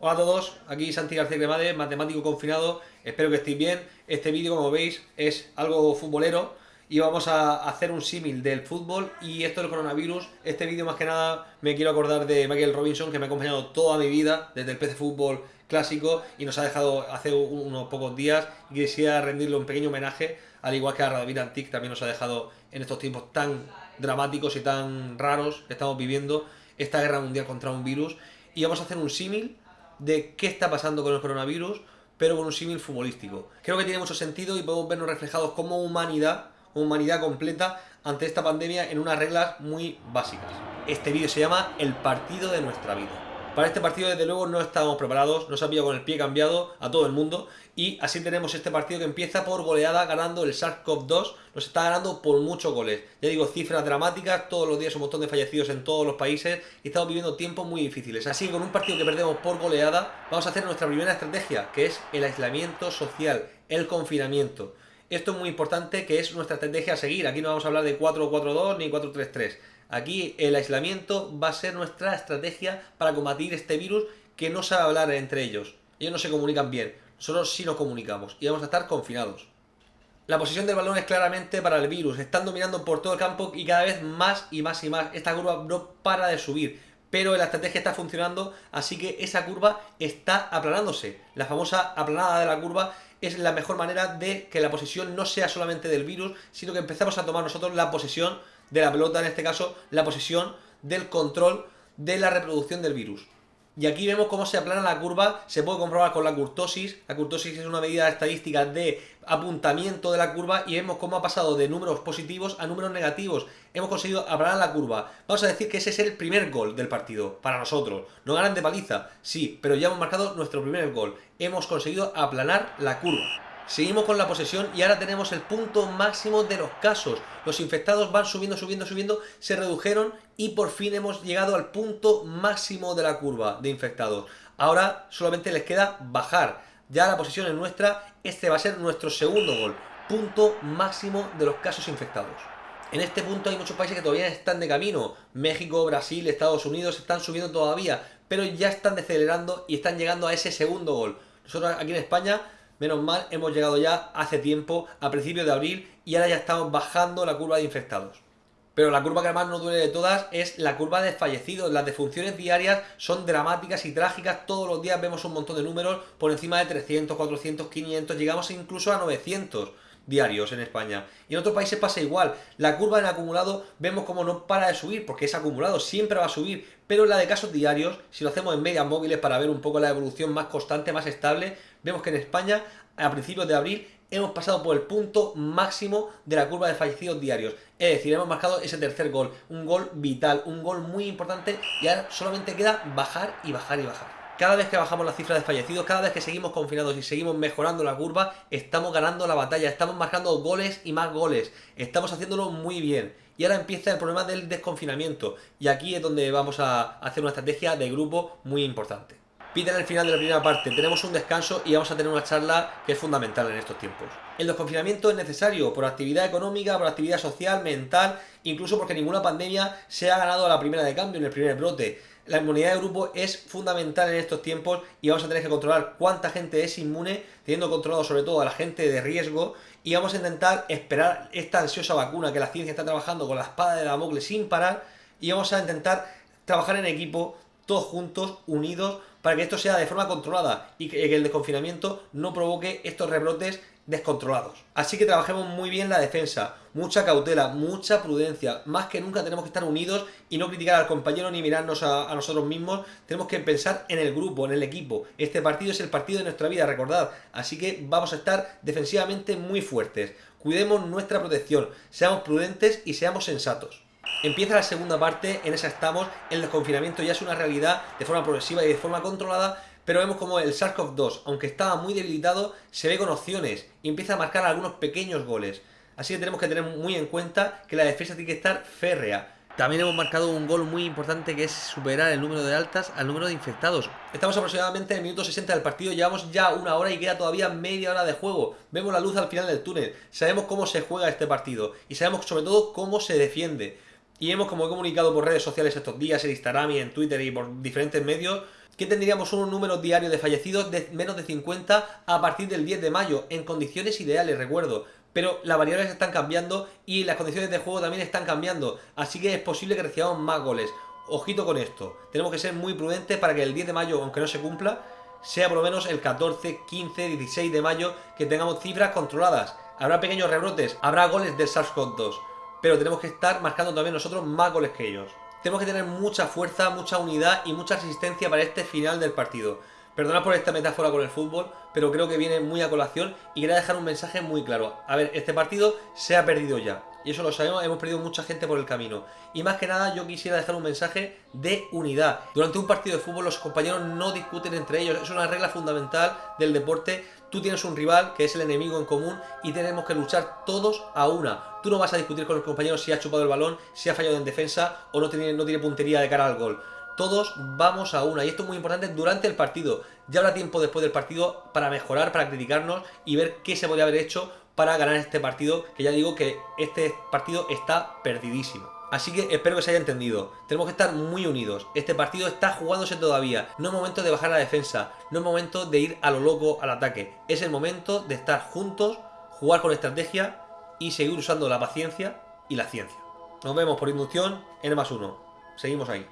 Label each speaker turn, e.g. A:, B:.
A: Hola a todos, aquí Santi García Cremade, matemático confinado, espero que estéis bien. Este vídeo, como veis, es algo futbolero y vamos a hacer un símil del fútbol y esto del coronavirus. Este vídeo más que nada me quiero acordar de Michael Robinson, que me ha acompañado toda mi vida desde el PC Fútbol clásico y nos ha dejado hace unos pocos días y quisiera rendirle un pequeño homenaje, al igual que a Radovir Antic también nos ha dejado en estos tiempos tan dramáticos y tan raros que estamos viviendo esta guerra mundial contra un virus y vamos a hacer un símil de qué está pasando con el coronavirus, pero con un símil futbolístico. Creo que tiene mucho sentido y podemos vernos reflejados como humanidad, humanidad completa, ante esta pandemia en unas reglas muy básicas. Este vídeo se llama El partido de nuestra vida. Para este partido, desde luego, no estábamos preparados, nos ha pillado con el pie cambiado a todo el mundo y así tenemos este partido que empieza por goleada ganando el SARS-CoV-2, nos está ganando por muchos goles. Ya digo, cifras dramáticas, todos los días un montón de fallecidos en todos los países y estamos viviendo tiempos muy difíciles. Así que con un partido que perdemos por goleada, vamos a hacer nuestra primera estrategia, que es el aislamiento social, el confinamiento. Esto es muy importante, que es nuestra estrategia a seguir. Aquí no vamos a hablar de 4-4-2 ni 4-3-3. Aquí el aislamiento va a ser nuestra estrategia para combatir este virus que no sabe hablar entre ellos. Ellos no se comunican bien, nosotros sí nos comunicamos y vamos a estar confinados. La posición del balón es claramente para el virus, están dominando por todo el campo y cada vez más y más y más. Esta curva no para de subir, pero la estrategia está funcionando, así que esa curva está aplanándose. La famosa aplanada de la curva es la mejor manera de que la posición no sea solamente del virus, sino que empezamos a tomar nosotros la posesión de la pelota, en este caso la posesión del control de la reproducción del virus. Y aquí vemos cómo se aplana la curva, se puede comprobar con la curtosis. La curtosis es una medida estadística de apuntamiento de la curva y vemos cómo ha pasado de números positivos a números negativos. Hemos conseguido aplanar la curva. Vamos a decir que ese es el primer gol del partido, para nosotros. No ganan de paliza, sí, pero ya hemos marcado nuestro primer gol. Hemos conseguido aplanar la curva. Seguimos con la posesión y ahora tenemos el punto máximo de los casos. Los infectados van subiendo, subiendo, subiendo, se redujeron y por fin hemos llegado al punto máximo de la curva de infectados. Ahora solamente les queda bajar. Ya la posición es nuestra, este va a ser nuestro segundo gol. Punto máximo de los casos infectados. En este punto hay muchos países que todavía están de camino. México, Brasil, Estados Unidos están subiendo todavía, pero ya están decelerando y están llegando a ese segundo gol. Nosotros aquí en España Menos mal, hemos llegado ya hace tiempo, a principios de abril, y ahora ya estamos bajando la curva de infectados. Pero la curva que más nos duele de todas es la curva de fallecidos. Las defunciones diarias son dramáticas y trágicas. Todos los días vemos un montón de números por encima de 300, 400, 500, llegamos incluso a 900 diarios en España. Y en otros países pasa igual. La curva en acumulado vemos como no para de subir, porque es acumulado, siempre va a subir. Pero la de casos diarios, si lo hacemos en medias móviles para ver un poco la evolución más constante, más estable, vemos que en España, a principios de abril, hemos pasado por el punto máximo de la curva de fallecidos diarios. Es decir, hemos marcado ese tercer gol, un gol vital, un gol muy importante y ahora solamente queda bajar y bajar y bajar. Cada vez que bajamos la cifra de fallecidos, cada vez que seguimos confinados y seguimos mejorando la curva, estamos ganando la batalla, estamos marcando goles y más goles, estamos haciéndolo muy bien. Y ahora empieza el problema del desconfinamiento, y aquí es donde vamos a hacer una estrategia de grupo muy importante. Piden el final de la primera parte, tenemos un descanso y vamos a tener una charla que es fundamental en estos tiempos. El desconfinamiento es necesario por actividad económica, por actividad social, mental, incluso porque ninguna pandemia se ha ganado a la primera de cambio, en el primer brote. La inmunidad de grupo es fundamental en estos tiempos y vamos a tener que controlar cuánta gente es inmune, teniendo controlado sobre todo a la gente de riesgo y vamos a intentar esperar esta ansiosa vacuna que la ciencia está trabajando con la espada de Damocles sin parar y vamos a intentar trabajar en equipo, todos juntos, unidos, para que esto sea de forma controlada y que el desconfinamiento no provoque estos rebrotes descontrolados. Así que trabajemos muy bien la defensa, mucha cautela, mucha prudencia, más que nunca tenemos que estar unidos y no criticar al compañero ni mirarnos a, nosotros mismos, tenemos que pensar en el grupo, en el equipo. Este partido es el partido de nuestra vida, recordad, así que vamos a estar defensivamente muy fuertes. Cuidemos nuestra protección, seamos prudentes y seamos sensatos. Empieza la segunda parte, en esa estamos, el desconfinamiento ya es una realidad de forma progresiva y de forma controlada, pero vemos como el SARS-CoV-2, aunque estaba muy debilitado, se ve con opciones y empieza a marcar algunos pequeños goles. Así que tenemos que tener muy en cuenta que la defensa tiene que estar férrea. También hemos marcado un gol muy importante que es superar el número de altas al número de infectados. Estamos aproximadamente en el minuto 60 del partido, llevamos ya una hora y queda todavía media hora de juego. Vemos la luz al final del túnel, sabemos cómo se juega este partido y sabemos sobre todo cómo se defiende. Y hemos, como he comunicado por redes sociales estos días, en Instagram y en Twitter y por diferentes medios, que tendríamos unos números diarios de fallecidos de menos de 50 a partir del 10 de mayo, en condiciones ideales, recuerdo. Pero las variables están cambiando y las condiciones de juego también están cambiando, así que es posible que recibamos más goles. Ojito con esto, tenemos que ser muy prudentes para que el 10 de mayo, aunque no se cumpla, sea por lo menos el 14, 15, 16 de mayo que tengamos cifras controladas. Habrá pequeños rebrotes, habrá goles del SARS-CoV-2, pero tenemos que estar marcando también nosotros más goles que ellos. Tenemos que tener mucha fuerza, mucha unidad y mucha resistencia para este final del partido. Perdonad por esta metáfora con el fútbol, pero creo que viene muy a colación y quería dejar un mensaje muy claro. A ver, este partido se ha perdido ya. Y eso lo sabemos, hemos perdido mucha gente por el camino. Y más que nada yo quisiera dejar un mensaje de unidad. Durante un partido de fútbol los compañeros no discuten entre ellos. Es una regla fundamental del deporte. Tú tienes un rival que es el enemigo en común y tenemos que luchar todos a una. Tú no vas a discutir con el compañero si ha chupado el balón, si ha fallado en defensa o no tiene, no tiene puntería de cara al gol todos vamos a una. Y esto es muy importante durante el partido. Ya habrá tiempo después del partido para mejorar, para criticarnos y ver qué se podría haber hecho para ganar este partido, que ya digo que este partido está perdidísimo. Así que espero que se haya entendido. Tenemos que estar muy unidos. Este partido está jugándose todavía. No es momento de bajar la defensa. No es momento de ir a lo loco al ataque. Es el momento de estar juntos, jugar con estrategia y seguir usando la paciencia y la ciencia. Nos vemos por inducción en más uno. Seguimos ahí.